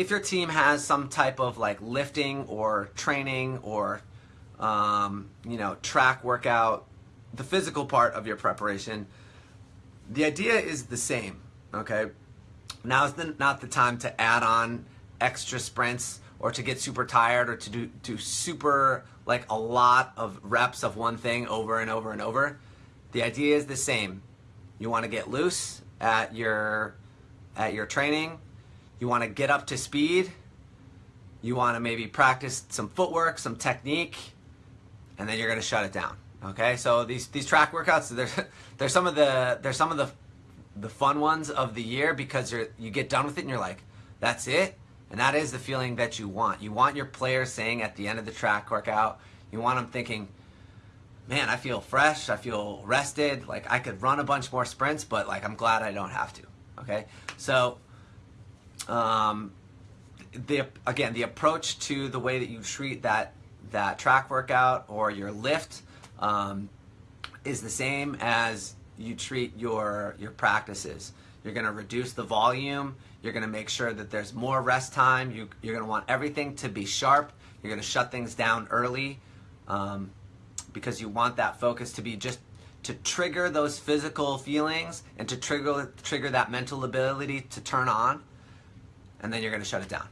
if your team has some type of like lifting or training or um, you know track workout, the physical part of your preparation, the idea is the same. Okay, now is the, not the time to add on extra sprints or to get super tired or to do, do super like a lot of reps of one thing over and over and over. The idea is the same. You want to get loose at your at your training. You want to get up to speed. You want to maybe practice some footwork, some technique, and then you're going to shut it down. Okay? So these these track workouts, they're they're some of the they're some of the the fun ones of the year because you're you get done with it and you're like, that's it. And that is the feeling that you want. You want your players saying at the end of the track workout, you want them thinking, man, I feel fresh, I feel rested, like I could run a bunch more sprints, but like I'm glad I don't have to. Okay? So um, the again, the approach to the way that you treat that that track workout or your lift um, is the same as you treat your your practices. You're going to reduce the volume. You're going to make sure that there's more rest time. You, you're going to want everything to be sharp. You're going to shut things down early um, because you want that focus to be just to trigger those physical feelings and to trigger trigger that mental ability to turn on and then you're going to shut it down